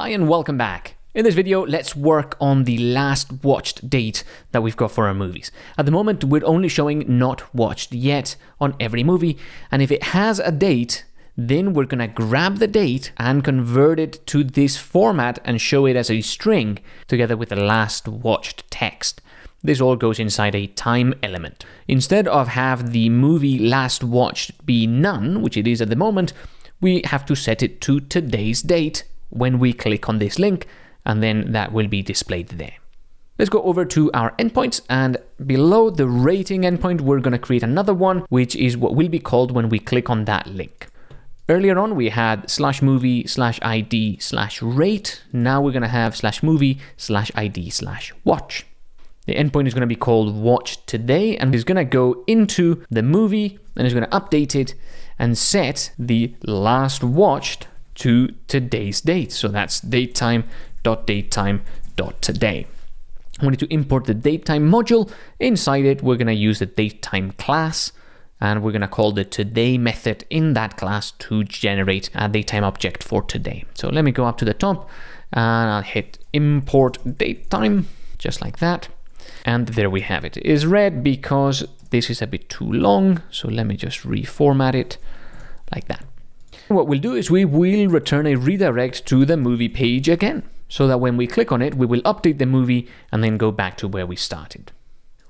Hi and welcome back. In this video, let's work on the last watched date that we've got for our movies. At the moment, we're only showing not watched yet on every movie, and if it has a date, then we're gonna grab the date and convert it to this format and show it as a string together with the last watched text. This all goes inside a time element. Instead of have the movie last watched be none, which it is at the moment, we have to set it to today's date when we click on this link, and then that will be displayed there. Let's go over to our endpoints and below the rating endpoint, we're going to create another one, which is what will be called when we click on that link. Earlier on, we had slash movie slash ID slash rate. Now we're going to have slash movie slash ID slash watch. The endpoint is going to be called watch today and is going to go into the movie and is going to update it and set the last watched to today's date. So that's datetime.datetime.today. We need to import the datetime module. Inside it, we're going to use the datetime class and we're going to call the today method in that class to generate a datetime object for today. So let me go up to the top and I'll hit import datetime just like that. And there we have it. It is red because this is a bit too long. So let me just reformat it like that. What we'll do is we will return a redirect to the movie page again, so that when we click on it, we will update the movie and then go back to where we started.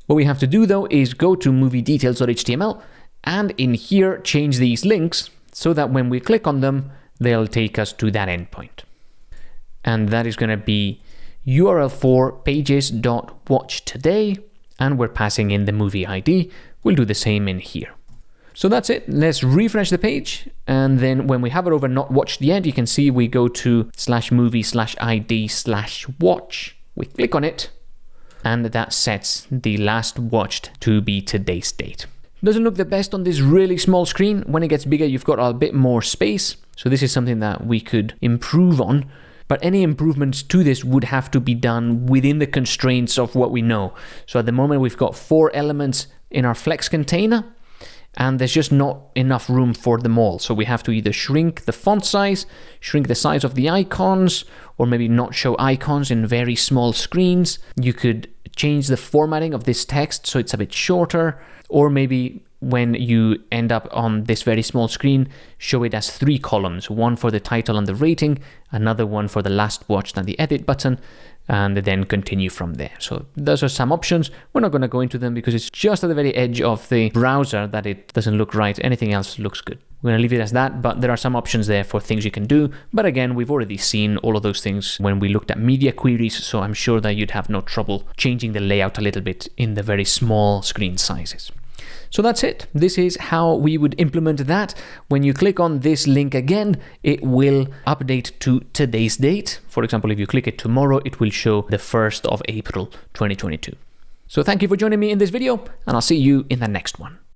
What we have to do though is go to moviedetails.html and in here change these links so that when we click on them, they'll take us to that endpoint. And that is going to be URL for pages.watch today, and we're passing in the movie ID. We'll do the same in here. So that's it. Let's refresh the page. And then when we have it over not watched yet, you can see we go to slash movie slash ID slash watch. We click on it and that sets the last watched to be today's date. Doesn't look the best on this really small screen. When it gets bigger, you've got a bit more space. So this is something that we could improve on. But any improvements to this would have to be done within the constraints of what we know. So at the moment, we've got four elements in our flex container and there's just not enough room for them all. So we have to either shrink the font size, shrink the size of the icons, or maybe not show icons in very small screens. You could change the formatting of this text so it's a bit shorter, or maybe when you end up on this very small screen, show it as three columns, one for the title and the rating, another one for the last watched and the edit button, and then continue from there. So those are some options. We're not going to go into them because it's just at the very edge of the browser that it doesn't look right. Anything else looks good. We're going to leave it as that, but there are some options there for things you can do. But again, we've already seen all of those things when we looked at media queries, so I'm sure that you'd have no trouble changing the layout a little bit in the very small screen sizes. So that's it. This is how we would implement that. When you click on this link again, it will update to today's date. For example, if you click it tomorrow, it will show the 1st of April 2022. So thank you for joining me in this video, and I'll see you in the next one.